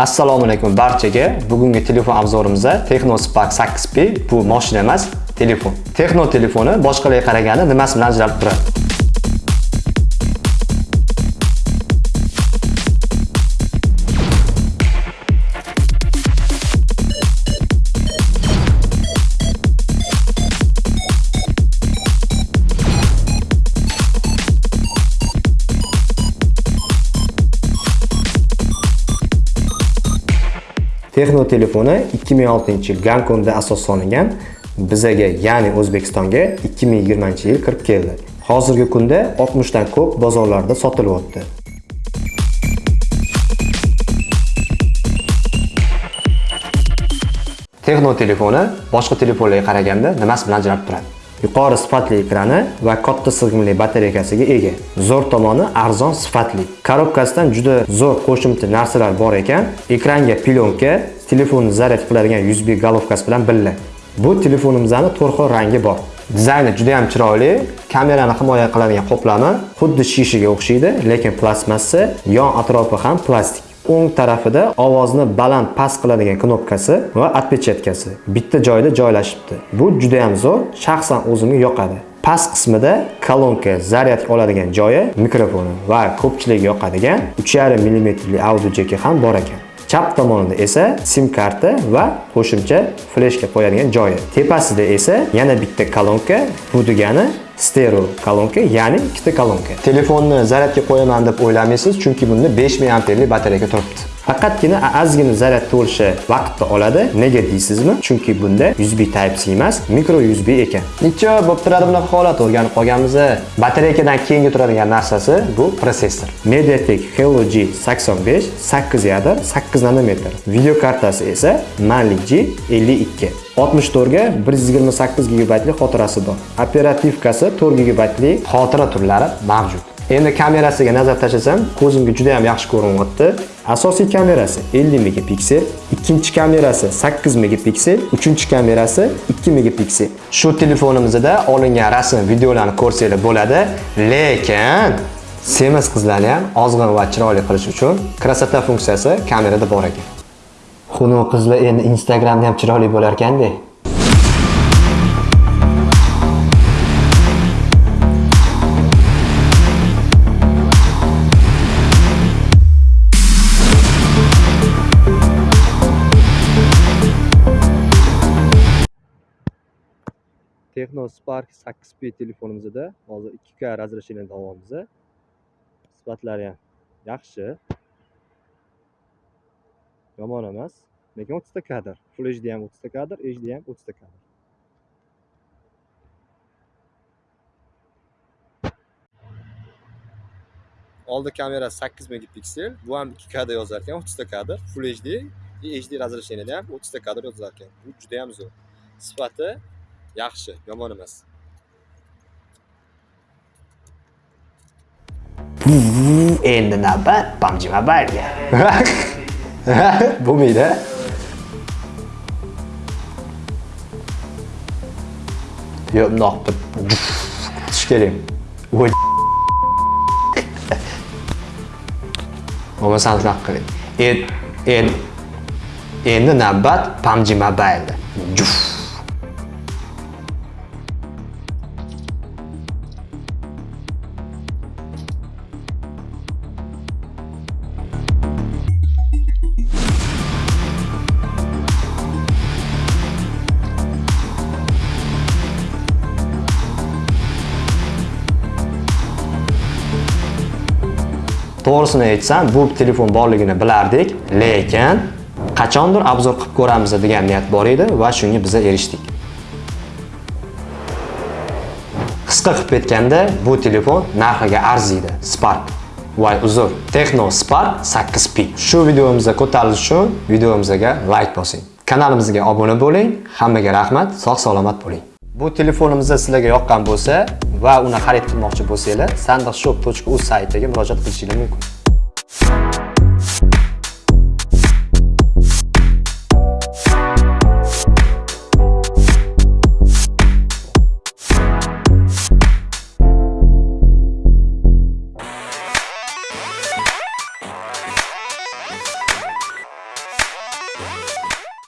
Assalomu alaykum barchaga. Bugungi telefon obzorimizda Tecno Spark 8P bu mashina emas, telefon. texno telefoni boshqalarga qaraganda nimasi bilan ajralib turadi? Texno telefoni 2006-yil Gonkongda asos solingan bizaga, ya'ni O'zbekistonga 2020-yil kirib keldi. Hozirgi kunda 60 dan ko'p bozorlarda sotilyapti. Texno telefoni boshqa telefonlarga qaraganda nimasi bilan ajralib turadi? Yuqori sifatli ekrani va katta sig'imli batareykasiga ega. Zo'r tomoni arzon sifatli. Korobkasidan juda zo'r qo'shimcha narsalar bor ekan. Ekranga plyonka, telefonni zaryad qiladigan USB golovkasi bilan birga. Bu telefonimizning to'rt xil rangi bor. Dizayni juda ham chiroyli, kamerani himoya qiladigan qoplami xuddi shishaga o'xshaydi, lekin plastmassa, yon atrofi ham plastik. O'ng tarafida ovozni baland past qiladigan knopkasi va отпечаткasi bitta joyda joylashibdi. Bu juda ham zo'r, shaxsan o'zimga yoqadi. Past qismida kolonka zaryad oladigan joyi, mikrofoni va ko'pchilik yoqadigan 3,5 mm audio jeki ham bor ekan. Chap tomonida esa sim karta va qo'shimcha fleshka qo'yadigan joyi. Tepasida esa yana bitta kolonka, bu degani stereo kolonka, ya'ni ikkita kolonka. Telefonni zaryadga qo'yaman deb o'ylamaysiz, chunki bunda 5000 amperlik batareya turibdi. Faqatgina ozgina zaryad to'lishi vaqtni oladi. Nega deysizmi? Chunki bunda USB Type-C emas, micro USB ekan. Necha bo'lib turadi bunaqa holat o'rganib qolganmiz. Batareyadan keyingi turadigan narsasi bu prosessor. MediaTek Helio G85 8 yadr, 8 nanometr. Video kartasi esa Mali G52. 64 ga 128 GB xotirasi bor. Operativkasi 4 GB xotira turlari mavjud. Endi kamerasiga nazar tashlasam, ko'zimga juda ham yaxshi ko'rinyapti. Asosiy kamerasi 50 megapiksel, ikkinchi kamerasi 8 megapiksel, uchinchi kamerasi 2 megapiksel. Shu telefonimizda olingan rasm, videolarni ko'rsanglar bo'ladi, lekin semiz qizlarni ham ozg'in va chiroyli qilish uchun krasota funksiyasi kamerada bor ekan. Xuno qizlar endi Instagramda ham chiroyli bo'lar ekanda. Techno Spark 8P telefonimizda hozir 2K razрешениеda olyapmiz. Sifatlari ham yaxshi. Yomon emas. Lekin 30 ta kadr. Full HD ham 30 ta kadr, HD ham 30 ta kadr. Oldi kamera 8 megapiksel, bu ham 2K da yozar ekan, 30 ta kadr, Full HD, HD razрешениеda ham 30 ta kadr yozar ekan. Bu juda ham zo'r. Sifati yaxshi yomon emas. Endi navbat PUBG Mobile'ga bo'lmaydi yo'q bundoq tish kerak bo'lmasam shunaqa qiling. Endi navbat PUBG Mobile to'g'risini aytsam bu telefon borligini bilardik lekin qachondir obzor qilib ko'ramiz degan niyat bor edi va shunga biz erishdik. Qisqa qilib aytganda bu telefon narxiga arziydi spark. Voy uzr texno Spark 8P shu videomizga ko'tarilish uchun videomizga like bosing kanalimizga obuna bo'ling hammaga rahmat sog' salomat bo'ling. Bu telefonimiz sizlarga yoqqan bo'lsa va uni xarid qilmoqchi bo'lsanglar sandiqshop.uz saytiga murojaat qilishingiz mumkin.